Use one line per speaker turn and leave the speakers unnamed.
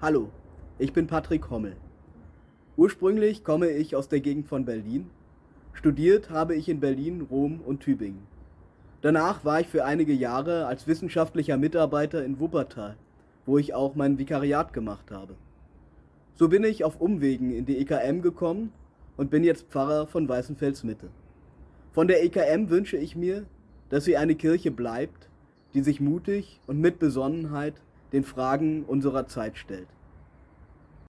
Hallo, ich bin Patrick Hommel. Ursprünglich komme ich aus der Gegend von Berlin. Studiert habe ich in Berlin, Rom und Tübingen. Danach war ich für einige Jahre als wissenschaftlicher Mitarbeiter in Wuppertal, wo ich auch mein Vikariat gemacht habe. So bin ich auf Umwegen in die EKM gekommen und bin jetzt Pfarrer von Weißenfels Mitte. Von der EKM wünsche ich mir, dass sie eine Kirche bleibt, die sich mutig und mit Besonnenheit den Fragen unserer Zeit stellt.